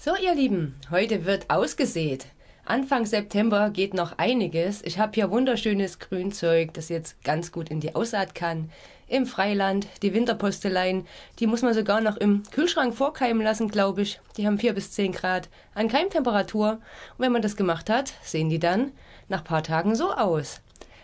So, ihr Lieben, heute wird ausgesät. Anfang September geht noch einiges. Ich habe hier wunderschönes Grünzeug, das jetzt ganz gut in die Aussaat kann. Im Freiland, die Winterposteleien, die muss man sogar noch im Kühlschrank vorkeimen lassen, glaube ich. Die haben 4 bis 10 Grad an Keimtemperatur. Und wenn man das gemacht hat, sehen die dann nach paar Tagen so aus.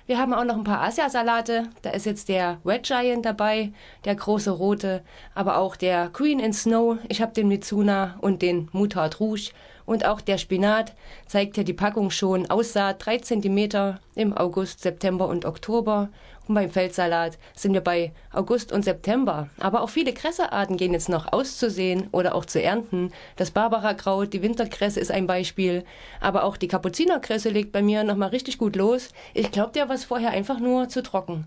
Wir haben auch noch ein paar Asiasalate. Da ist jetzt der Red Giant dabei, der große rote, aber auch der Queen in Snow. Ich habe den Mitsuna und den Mutard Rouge. Und auch der Spinat zeigt ja die Packung schon. Aussaat 3 cm im August, September und Oktober. Und beim Feldsalat sind wir bei August und September. Aber auch viele Kressearten gehen jetzt noch auszusehen oder auch zu ernten. Das Barbarakraut, die Winterkresse ist ein Beispiel. Aber auch die Kapuzinerkresse legt bei mir nochmal richtig gut los. Ich glaube, der war vorher einfach nur zu trocken.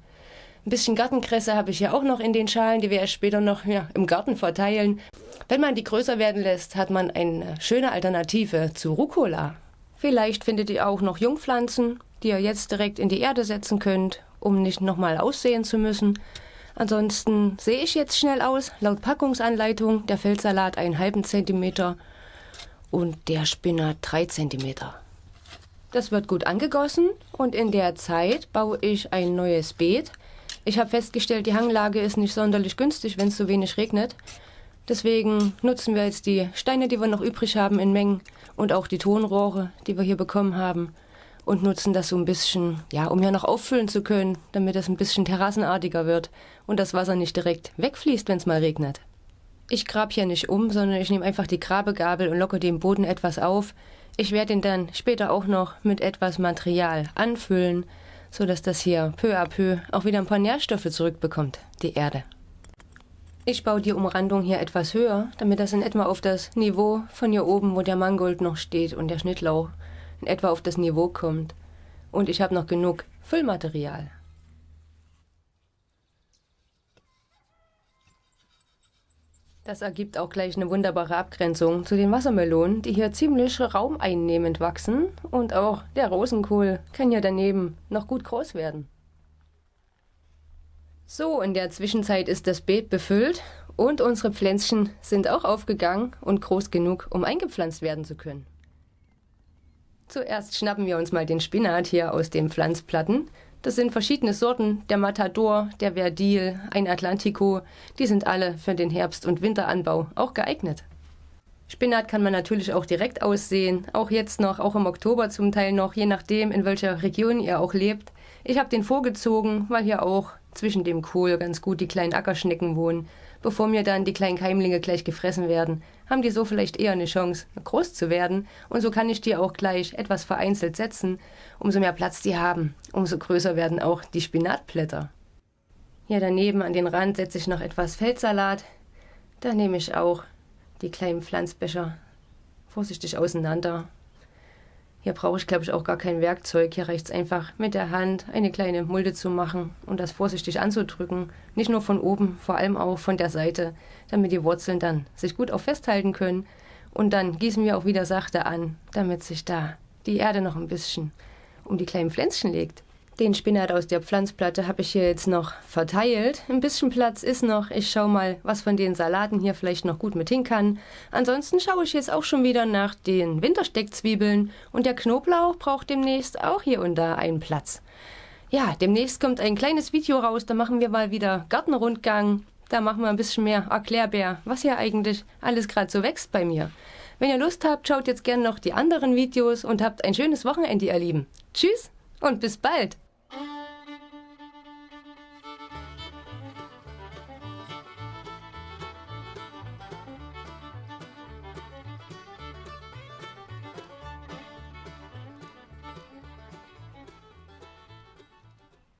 Ein bisschen Gartenkresse habe ich ja auch noch in den Schalen, die wir erst später noch ja, im Garten verteilen. Wenn man die größer werden lässt, hat man eine schöne Alternative zu Rucola. Vielleicht findet ihr auch noch Jungpflanzen, die ihr jetzt direkt in die Erde setzen könnt um nicht nochmal aussehen zu müssen. Ansonsten sehe ich jetzt schnell aus. Laut Packungsanleitung der Feldsalat einen halben Zentimeter und der Spinat drei Zentimeter. Das wird gut angegossen und in der Zeit baue ich ein neues Beet. Ich habe festgestellt, die Hanglage ist nicht sonderlich günstig, wenn es so wenig regnet. Deswegen nutzen wir jetzt die Steine, die wir noch übrig haben in Mengen und auch die Tonrohre, die wir hier bekommen haben und nutzen das so ein bisschen, ja, um ja noch auffüllen zu können, damit es ein bisschen terrassenartiger wird und das Wasser nicht direkt wegfließt, wenn es mal regnet. Ich grab hier nicht um, sondern ich nehme einfach die Grabegabel und locke den Boden etwas auf. Ich werde ihn dann später auch noch mit etwas Material anfüllen, sodass das hier peu à peu auch wieder ein paar Nährstoffe zurückbekommt, die Erde. Ich baue die Umrandung hier etwas höher, damit das in etwa auf das Niveau von hier oben, wo der Mangold noch steht und der Schnittlauch, in etwa auf das Niveau kommt. Und ich habe noch genug Füllmaterial. Das ergibt auch gleich eine wunderbare Abgrenzung zu den Wassermelonen, die hier ziemlich raumeinnehmend wachsen. Und auch der Rosenkohl kann ja daneben noch gut groß werden. So, in der Zwischenzeit ist das Beet befüllt und unsere Pflänzchen sind auch aufgegangen und groß genug, um eingepflanzt werden zu können. Zuerst schnappen wir uns mal den Spinat hier aus den Pflanzplatten. Das sind verschiedene Sorten, der Matador, der Verdil, ein Atlantico. Die sind alle für den Herbst- und Winteranbau auch geeignet. Spinat kann man natürlich auch direkt aussehen, auch jetzt noch, auch im Oktober zum Teil noch, je nachdem, in welcher Region ihr auch lebt. Ich habe den vorgezogen, weil hier auch zwischen dem Kohl ganz gut die kleinen Ackerschnecken wohnen. Bevor mir dann die kleinen Keimlinge gleich gefressen werden, haben die so vielleicht eher eine Chance, groß zu werden. Und so kann ich die auch gleich etwas vereinzelt setzen. Umso mehr Platz die haben, umso größer werden auch die Spinatblätter. Hier daneben an den Rand setze ich noch etwas Feldsalat. Da nehme ich auch die kleinen Pflanzbecher vorsichtig auseinander hier brauche ich, glaube ich, auch gar kein Werkzeug. Hier reicht es einfach mit der Hand eine kleine Mulde zu machen und das vorsichtig anzudrücken. Nicht nur von oben, vor allem auch von der Seite, damit die Wurzeln dann sich gut auch festhalten können. Und dann gießen wir auch wieder sachte an, damit sich da die Erde noch ein bisschen um die kleinen Pflänzchen legt. Den Spinat aus der Pflanzplatte habe ich hier jetzt noch verteilt. Ein bisschen Platz ist noch. Ich schaue mal, was von den Salaten hier vielleicht noch gut mit hin kann. Ansonsten schaue ich jetzt auch schon wieder nach den Wintersteckzwiebeln. Und der Knoblauch braucht demnächst auch hier und da einen Platz. Ja, demnächst kommt ein kleines Video raus. Da machen wir mal wieder Gartenrundgang. Da machen wir ein bisschen mehr Erklärbär, was hier eigentlich alles gerade so wächst bei mir. Wenn ihr Lust habt, schaut jetzt gerne noch die anderen Videos und habt ein schönes Wochenende, ihr Lieben. Tschüss und bis bald!